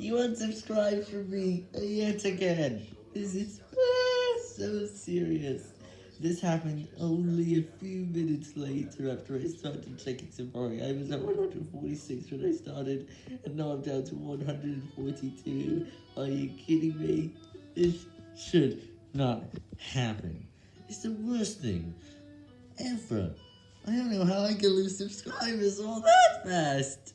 You unsubscribed from me yet again. This is ah, so serious. This happened only a few minutes later after I started checking Safari. I was at 146 when I started, and now I'm down to 142. Are you kidding me? This should not happen. It's the worst thing ever. I don't know how I can lose subscribers all that fast.